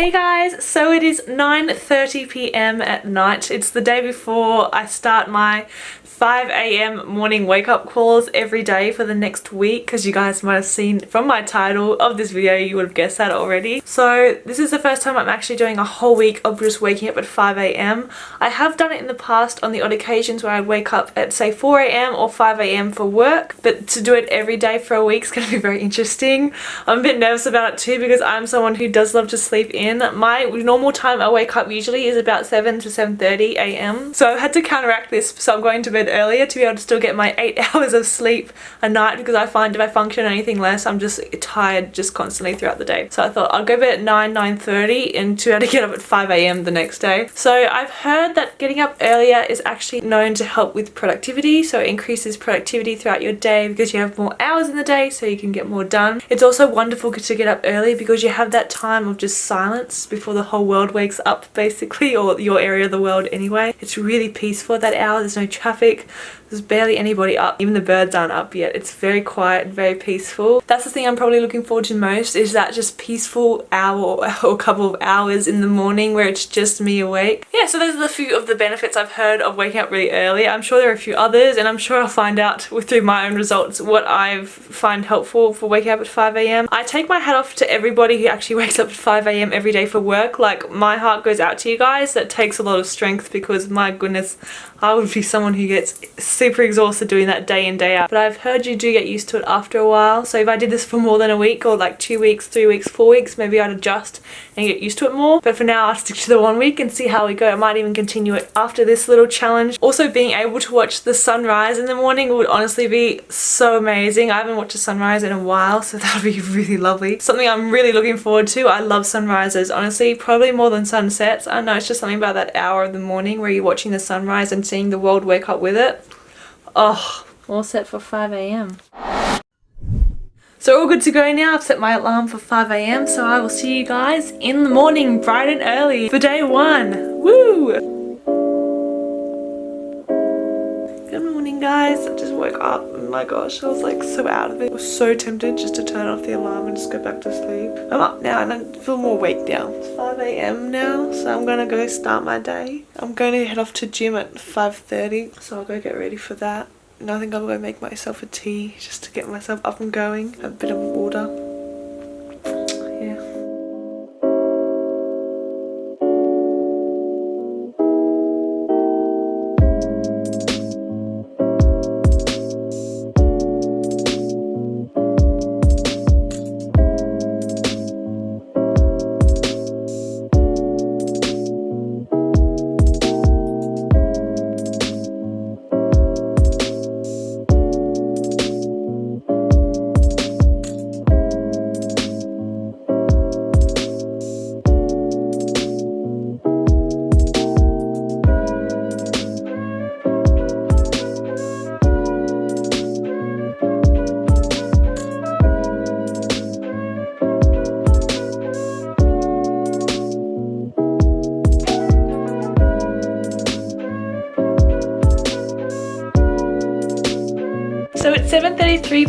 Hey guys, so it is 9.30pm at night. It's the day before I start my 5am morning wake up calls every day for the next week because you guys might have seen from my title of this video you would have guessed that already. So this is the first time I'm actually doing a whole week of just waking up at 5am. I have done it in the past on the odd occasions where I wake up at say 4am or 5am for work but to do it every day for a week is going to be very interesting. I'm a bit nervous about it too because I'm someone who does love to sleep in. My normal time I wake up usually is about 7 to 7.30am so I've had to counteract this so I'm going to bed earlier to be able to still get my eight hours of sleep a night because I find if I function anything less I'm just tired just constantly throughout the day. So I thought I'll go to bed at 9, 9.30 and to be able to get up at 5am the next day. So I've heard that getting up earlier is actually known to help with productivity so it increases productivity throughout your day because you have more hours in the day so you can get more done. It's also wonderful to get up early because you have that time of just silence before the whole world wakes up basically or your area of the world anyway. It's really peaceful that hour, there's no traffic there's barely anybody up. Even the birds aren't up yet. It's very quiet and very peaceful. That's the thing I'm probably looking forward to most is that just peaceful hour or couple of hours in the morning where it's just me awake. Yeah, so those are the few of the benefits I've heard of waking up really early. I'm sure there are a few others and I'm sure I'll find out through my own results what I find helpful for waking up at 5am. I take my hat off to everybody who actually wakes up at 5am every day for work. Like my heart goes out to you guys. That takes a lot of strength because my goodness, I would be someone who gets super exhausted doing that day in day out. But I've heard you do get used to it after a while. So if I did this for more than a week or like two weeks three weeks four weeks maybe I'd adjust and get used to it more. But for now I'll stick to the one week and see how we go. I might even continue it after this little challenge. Also being able to watch the sunrise in the morning would honestly be so amazing. I haven't watched a sunrise in a while so that would be really lovely. Something I'm really looking forward to. I love sunrises honestly probably more than sunsets. I know it's just something about that hour of the morning where you're watching the sunrise and seeing the world wake up with it Oh, all set for 5am. So all good to go now. I've set my alarm for 5am so I will see you guys in the morning bright and early for day one. Woo! Good morning guys. I just woke up and my gosh I was like so out of it. I was so tempted just to turn off the alarm and just go back to sleep. I'm up now and I feel more awake now. It's 5am now so I'm gonna go start my day. I'm going to head off to gym at 5.30 so I'll go get ready for that. And I think I'm to make myself a tea just to get myself up and going. A bit of water.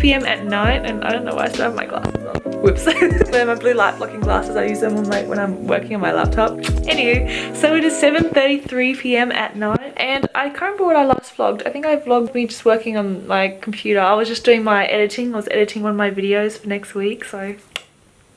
7.33pm at night and I don't know why I still have my glasses on. Whoops. They're my blue light blocking glasses. I use them on like when I'm working on my laptop. Anywho, so it is 7.33pm at night and I can't remember what I last vlogged. I think I vlogged me just working on my computer. I was just doing my editing. I was editing one of my videos for next week. So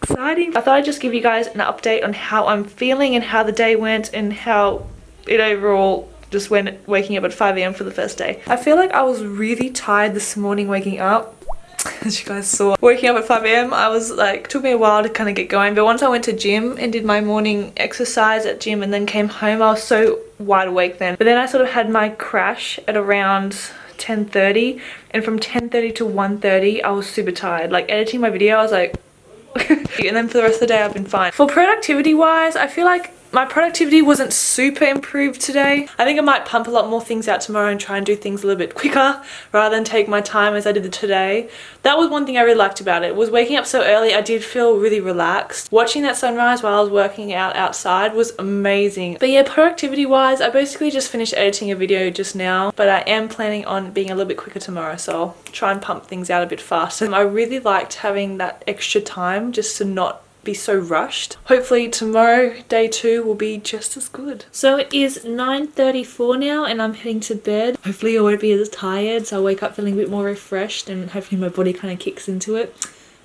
exciting. I thought I'd just give you guys an update on how I'm feeling and how the day went and how it overall just went waking up at 5am for the first day. I feel like I was really tired this morning waking up as you guys saw. Waking up at 5am, I was like, took me a while to kind of get going, but once I went to gym and did my morning exercise at gym and then came home, I was so wide awake then. But then I sort of had my crash at around 10.30 and from 10.30 to 1.30, I was super tired. Like editing my video, I was like, and then for the rest of the day, I've been fine. For productivity wise, I feel like my productivity wasn't super improved today. I think I might pump a lot more things out tomorrow and try and do things a little bit quicker rather than take my time as I did today. That was one thing I really liked about it. Was waking up so early, I did feel really relaxed. Watching that sunrise while I was working out outside was amazing. But yeah, productivity wise, I basically just finished editing a video just now, but I am planning on being a little bit quicker tomorrow, so I'll try and pump things out a bit faster. I really liked having that extra time just to not be so rushed. Hopefully tomorrow, day two, will be just as good. So it is 9.34 now and I'm heading to bed. Hopefully I won't be as tired so I'll wake up feeling a bit more refreshed and hopefully my body kind of kicks into it.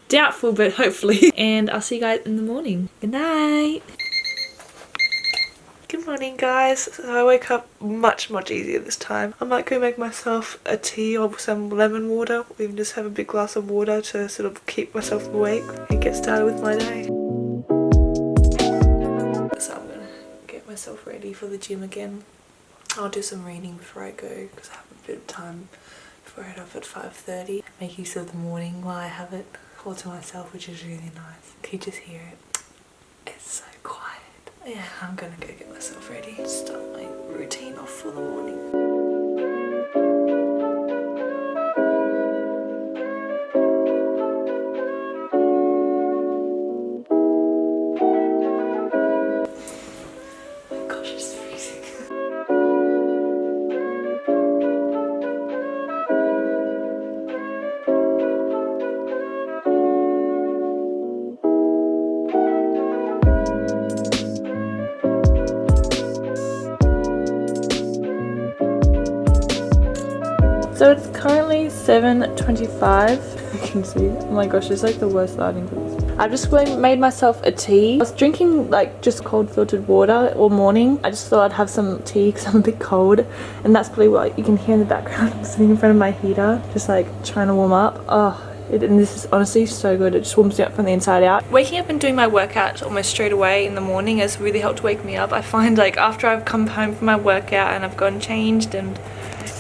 Doubtful, but hopefully. And I'll see you guys in the morning. Good night. Good morning guys. So I wake up much much easier this time. I might go make myself a tea or some lemon water or even just have a big glass of water to sort of keep myself awake and get started with my day. So I'm gonna get myself ready for the gym again. I'll do some reading before I go because I have a bit of time before I head off at 5.30. Make use of the morning while I have it all to myself which is really nice. Can you just hear it? It's so quiet. Yeah, I'm gonna go get myself ready. Start my routine off for the morning. 7.25. You can see. Oh my gosh, it's like the worst lighting for this. I just made myself a tea. I was drinking like just cold filtered water all morning. I just thought I'd have some tea because I'm a bit cold. And that's probably what you can hear in the background. I'm sitting in front of my heater, just like trying to warm up. Oh, it, and this is honestly so good. It just warms me up from the inside out. Waking up and doing my workout almost straight away in the morning has really helped wake me up. I find like after I've come home from my workout and I've gone changed and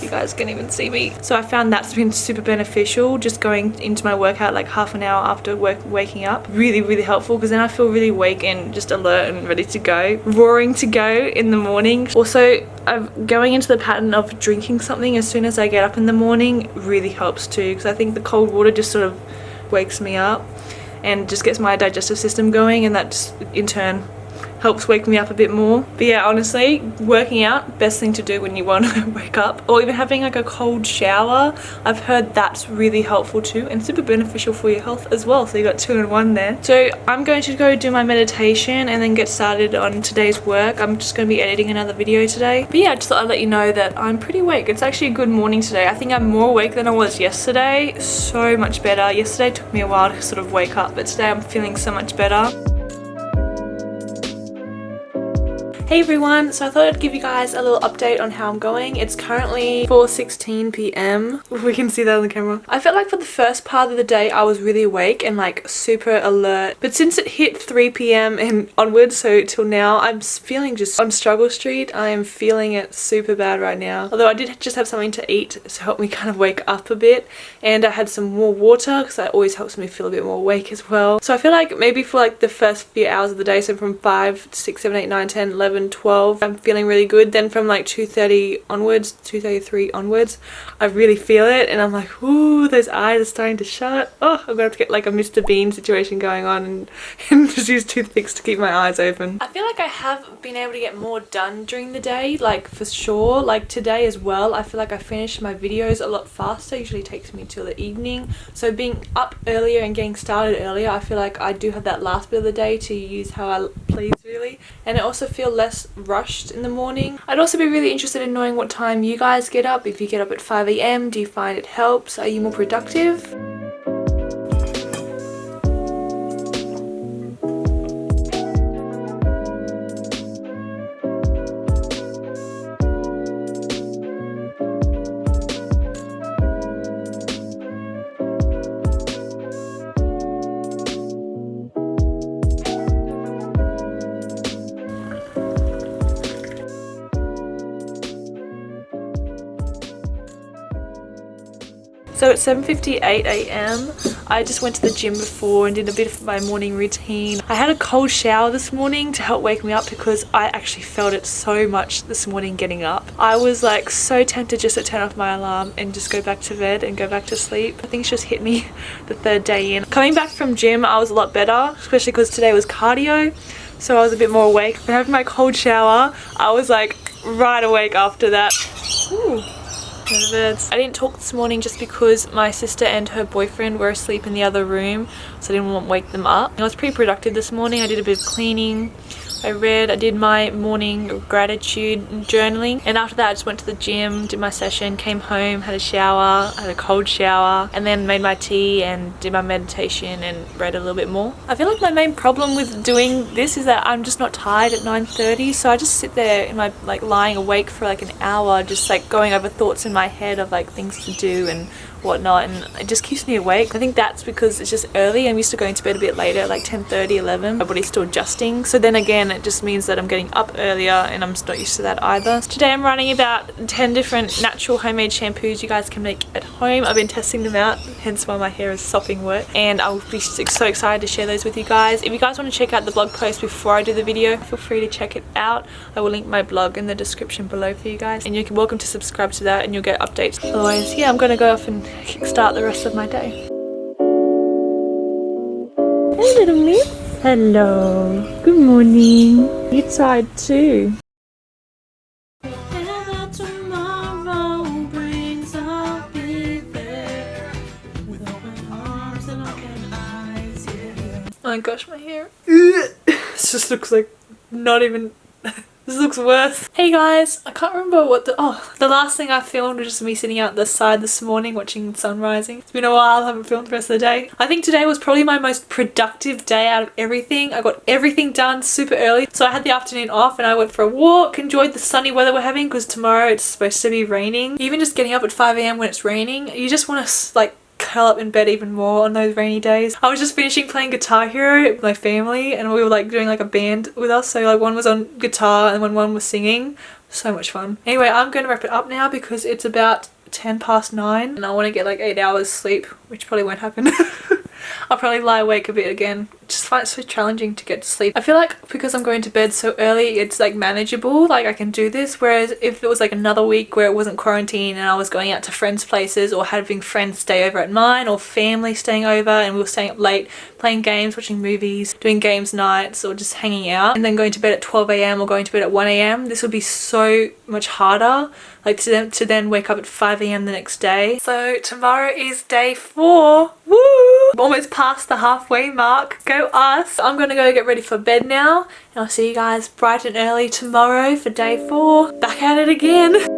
you guys can even see me. So I found that's been super beneficial just going into my workout like half an hour after work waking up. Really really helpful because then I feel really awake and just alert and ready to go. Roaring to go in the morning. Also I'm going into the pattern of drinking something as soon as I get up in the morning really helps too because I think the cold water just sort of wakes me up and just gets my digestive system going and that just in turn helps wake me up a bit more. But yeah, honestly, working out, best thing to do when you want to wake up. Or even having like a cold shower. I've heard that's really helpful too and super beneficial for your health as well. So you got two in one there. So I'm going to go do my meditation and then get started on today's work. I'm just going to be editing another video today. But yeah, I just thought I'd let you know that I'm pretty awake. It's actually a good morning today. I think I'm more awake than I was yesterday. So much better. Yesterday took me a while to sort of wake up, but today I'm feeling so much better. Hey everyone, so I thought I'd give you guys a little update on how I'm going. It's currently 4.16 p.m. We can see that on the camera. I felt like for the first part of the day I was really awake and like super alert. But since it hit 3 p.m. and onwards, so till now, I'm feeling just on struggle street. I am feeling it super bad right now. Although I did just have something to eat to help me kind of wake up a bit. And I had some more water because that always helps me feel a bit more awake as well. So I feel like maybe for like the first few hours of the day, so from 5, 6, 7, 8, 9, 10, 11, 11 12 I'm feeling really good. Then from like 2.30 onwards 2.33 onwards I really feel it and I'm like ooh those eyes are starting to shut. Oh I'm gonna have to get like a Mr. Bean situation going on and, and just use toothpicks to keep my eyes open. I feel like I have been able to get more done during the day like for sure. Like today as well I feel like I finished my videos a lot faster. It usually takes me till the evening. So being up earlier and getting started earlier I feel like I do have that last bit of the day to use how I please really and I also feel less rushed in the morning. I'd also be really interested in knowing what time you guys get up. If you get up at 5am, do you find it helps? Are you more productive? So at 7.58am, I just went to the gym before and did a bit of my morning routine. I had a cold shower this morning to help wake me up because I actually felt it so much this morning getting up. I was like so tempted just to turn off my alarm and just go back to bed and go back to sleep. But things just hit me the third day in. Coming back from gym, I was a lot better, especially because today was cardio. So I was a bit more awake. But having my cold shower, I was like right awake after that. Ooh. I didn't talk this morning just because my sister and her boyfriend were asleep in the other room so I didn't want to wake them up. I was pretty productive this morning. I did a bit of cleaning. I read, I did my morning gratitude journaling and after that I just went to the gym, did my session, came home, had a shower, had a cold shower and then made my tea and did my meditation and read a little bit more. I feel like my main problem with doing this is that I'm just not tired at 9.30 so I just sit there in my like lying awake for like an hour just like going over thoughts in my head of like things to do and whatnot and it just keeps me awake. I think that's because it's just early. I'm used to going to bed a bit later like 10.30, 11 my body's still adjusting so then again it just means that I'm getting up earlier and I'm not used to that either. Today I'm running about 10 different natural homemade shampoos you guys can make at home. I've been testing them out hence why my hair is sopping wet and I'll be so excited to share those with you guys. If you guys want to check out the blog post before I do the video feel free to check it out. I will link my blog in the description below for you guys and you're welcome to subscribe to that and you'll get updates. Otherwise yeah I'm gonna go off and kickstart the rest of my day. Hey little miss. Hello. Good morning. You tired too. Oh my gosh, my hair. this just looks like not even this looks worse. Hey guys, I can't remember what the- oh, the last thing I filmed was just me sitting out the side this morning watching sun rising. It's been a while, I haven't filmed the rest of the day. I think today was probably my most productive day out of everything. I got everything done super early. So I had the afternoon off and I went for a walk, enjoyed the sunny weather we're having because tomorrow it's supposed to be raining. Even just getting up at 5am when it's raining, you just want to like curl up in bed even more on those rainy days. I was just finishing playing Guitar Hero with my family and we were like doing like a band with us so like one was on guitar and when one was singing. So much fun. Anyway, I'm going to wrap it up now because it's about 10 past 9 and I want to get like 8 hours sleep which probably won't happen. I'll probably lie awake a bit again. Just find it so challenging to get to sleep. I feel like because I'm going to bed so early, it's like manageable. Like I can do this. Whereas if it was like another week where it wasn't quarantine and I was going out to friends' places or having friends stay over at mine or family staying over and we were staying up late playing games, watching movies, doing games nights or just hanging out and then going to bed at 12 a.m. or going to bed at 1 a.m. This would be so much harder like to then, to then wake up at 5 a.m. the next day. So tomorrow is day four. I'm almost past the halfway mark. Go us. I'm gonna go get ready for bed now and I'll see you guys bright and early tomorrow for day four. Back at it again.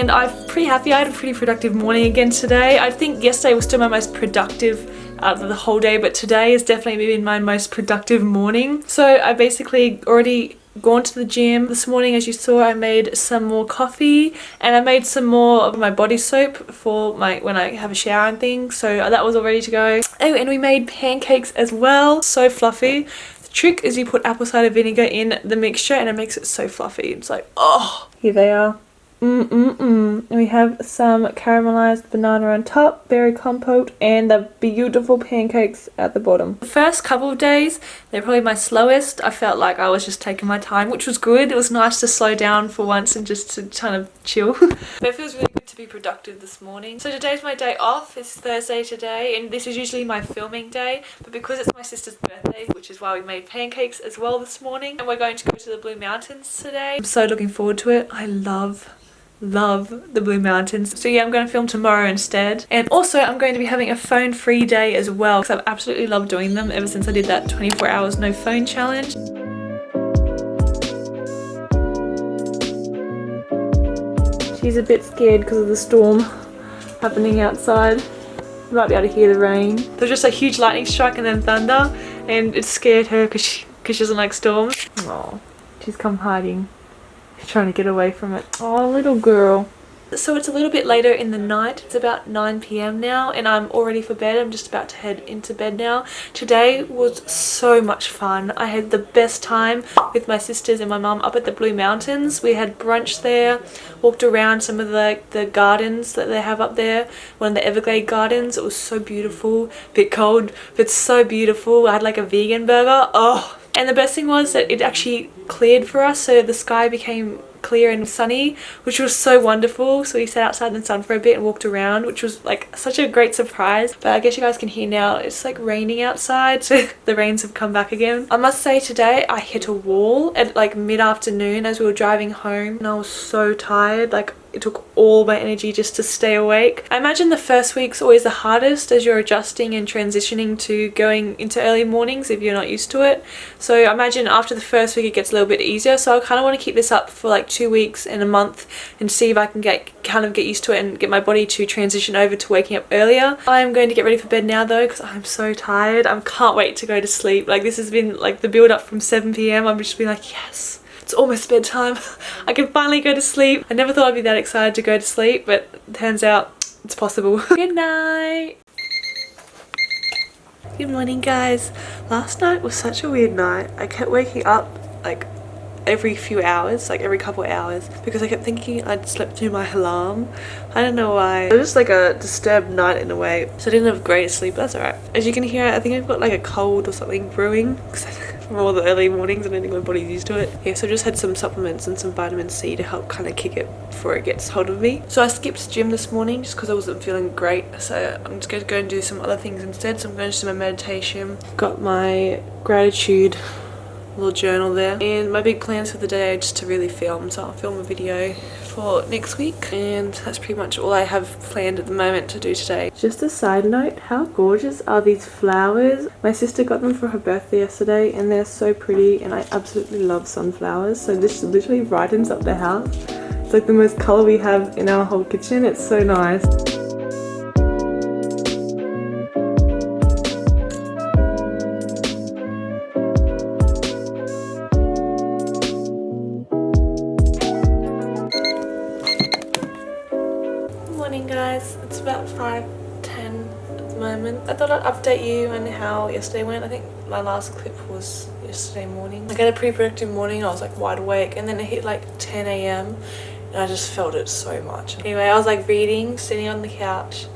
and I'm pretty happy. I had a pretty productive morning again today. I think yesterday was still my most productive uh, of the whole day but today has definitely been my most productive morning. So I basically already gone to the gym this morning as you saw I made some more coffee and I made some more of my body soap for my when I have a shower and things so that was all ready to go oh and we made pancakes as well so fluffy The trick is you put apple cider vinegar in the mixture and it makes it so fluffy. It's like, oh, here they are. Mm-mm-mm. We have some caramelized banana on top, berry compote, and the beautiful pancakes at the bottom. The first couple of days, they're probably my slowest. I felt like I was just taking my time, which was good. It was nice to slow down for once and just to kind of chill. but it feels really good to be productive this morning. So today's my day off. It's Thursday today, and this is usually my filming day. But because it's my sister's birthday, which is why we made pancakes as well this morning, and we're going to go to the Blue Mountains today. I'm so looking forward to it. I love love the Blue Mountains. So yeah, I'm going to film tomorrow instead. And also I'm going to be having a phone free day as well because I've absolutely loved doing them ever since I did that 24 hours no phone challenge. She's a bit scared because of the storm happening outside. You might be able to hear the rain. There's just a huge lightning strike and then thunder and it scared her because she, cause she doesn't like storms. Oh, she's come hiding. Trying to get away from it. Oh, little girl. So it's a little bit later in the night. It's about 9 p.m. now and I'm all ready for bed. I'm just about to head into bed now. Today was so much fun. I had the best time with my sisters and my mum up at the Blue Mountains. We had brunch there, walked around some of the, the gardens that they have up there. One of the Everglade gardens. It was so beautiful. Bit cold, but so beautiful. I had like a vegan burger. Oh, and the best thing was that it actually cleared for us so the sky became clear and sunny which was so wonderful so we sat outside in the sun for a bit and walked around which was like such a great surprise but I guess you guys can hear now it's like raining outside so the rains have come back again. I must say today I hit a wall at like mid-afternoon as we were driving home and I was so tired like it took all my energy just to stay awake. I imagine the first week's always the hardest as you're adjusting and transitioning to going into early mornings if you're not used to it. So I imagine after the first week it gets a little bit easier. So I kind of want to keep this up for like two weeks and a month and see if I can get kind of get used to it and get my body to transition over to waking up earlier. I'm going to get ready for bed now though because I'm so tired. I can't wait to go to sleep. Like this has been like the build up from 7pm. I'm just being like yes it's almost bedtime. I can finally go to sleep. I never thought I'd be that excited to go to sleep, but turns out it's possible. Good night. Good morning guys. Last night was such a weird night. I kept waking up like every few hours, like every couple hours, because I kept thinking I'd slept through my alarm. I don't know why. It was just like a disturbed night in a way, so I didn't have great sleep, that's alright. As you can hear, I think I've got like a cold or something brewing all the early mornings and I think my body's used to it. Yeah, so I just had some supplements and some vitamin C to help kind of kick it before it gets hold of me. So I skipped gym this morning just because I wasn't feeling great. So I'm just going to go and do some other things instead. So I'm going to do my meditation. Got my gratitude little journal there and my big plans for the day are just to really film so I'll film a video for next week and that's pretty much all I have planned at the moment to do today. Just a side note, how gorgeous are these flowers? My sister got them for her birthday yesterday and they're so pretty and I absolutely love sunflowers so this literally brightens up the house. It's like the most colour we have in our whole kitchen, it's so nice. Update you on how yesterday went. I think my last clip was yesterday morning. I had a pretty productive morning. I was like wide awake and then it hit like 10 a.m. and I just felt it so much. Anyway, I was like reading, sitting on the couch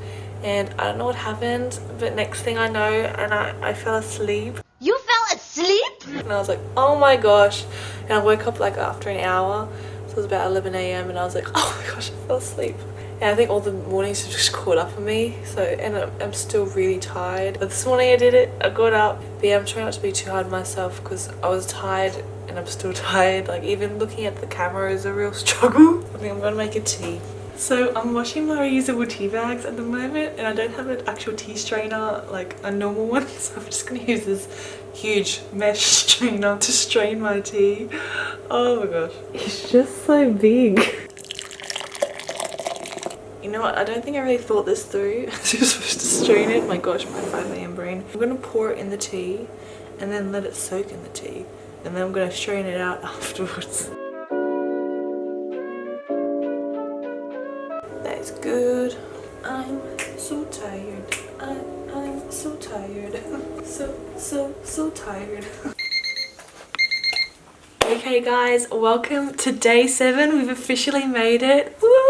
and I don't know what happened but next thing I know and I, I fell asleep. You fell asleep? And I was like, oh my gosh. And I woke up like after an hour. So it was about 11 a.m. and I was like, oh my gosh, I fell asleep and I think all the mornings have just caught up on me. So and I'm still really tired. But this morning I did it. I got up. But yeah I'm trying not to be too hard on myself because I was tired and I'm still tired. Like even looking at the camera is a real struggle. I think I'm gonna make a tea. So I'm washing my reusable tea bags at the moment and I don't have an actual tea strainer like a normal one. So I'm just gonna use this huge mesh strainer to strain my tea. Oh my gosh. It's just so big you know what, I don't think I really thought this through. I was supposed to strain it. My gosh, my 5am brain. I'm going to pour it in the tea and then let it soak in the tea. And then I'm going to strain it out afterwards. That is good. I'm so tired. I, I'm so tired. so, so, so tired. okay guys, welcome to day 7. We've officially made it. Woo!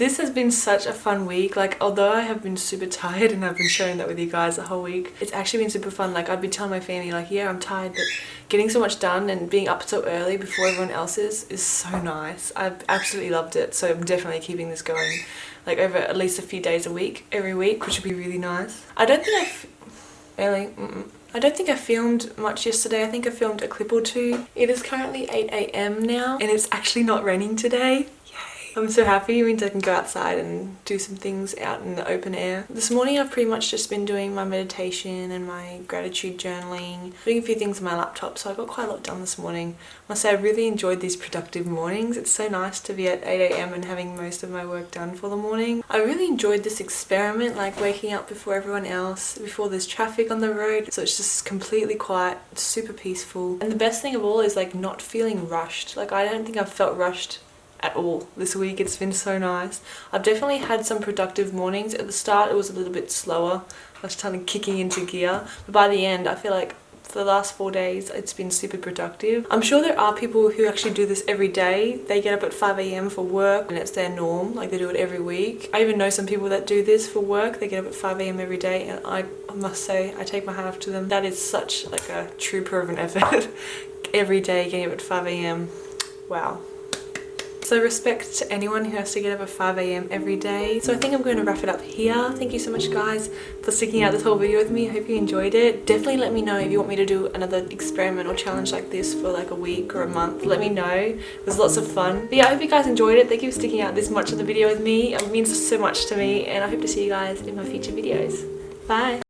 This has been such a fun week. Like, although I have been super tired and I've been sharing that with you guys the whole week, it's actually been super fun. Like, I'd be telling my family, like, yeah, I'm tired, but getting so much done and being up so early before everyone else is, is so nice. I've absolutely loved it. So I'm definitely keeping this going, like, over at least a few days a week, every week, which would be really nice. I don't think I've... Really? Mm -mm. I don't think I filmed much yesterday. I think I filmed a clip or two. It is currently 8am now and it's actually not raining today. I'm so happy. It means I can go outside and do some things out in the open air. This morning I've pretty much just been doing my meditation and my gratitude journaling, doing a few things on my laptop so I got quite a lot done this morning. I must say I really enjoyed these productive mornings. It's so nice to be at 8am and having most of my work done for the morning. I really enjoyed this experiment like waking up before everyone else, before there's traffic on the road so it's just completely quiet, super peaceful. And the best thing of all is like not feeling rushed. Like I don't think I've felt rushed at all this week. It's been so nice. I've definitely had some productive mornings. At the start it was a little bit slower. I was kind of kicking into gear. But by the end I feel like for the last four days it's been super productive. I'm sure there are people who actually do this every day. They get up at 5am for work and it's their norm, like they do it every week. I even know some people that do this for work. They get up at 5am every day and I must say I take my hat off to them. That is such like a trooper of an effort. every day getting up at 5am. Wow. So respect to anyone who has to get up at 5am every day. So I think I'm going to wrap it up here. Thank you so much guys for sticking out this whole video with me. I hope you enjoyed it. Definitely let me know if you want me to do another experiment or challenge like this for like a week or a month. Let me know. It was lots of fun. But yeah, I hope you guys enjoyed it. Thank you for sticking out this much of the video with me. It means so much to me and I hope to see you guys in my future videos. Bye!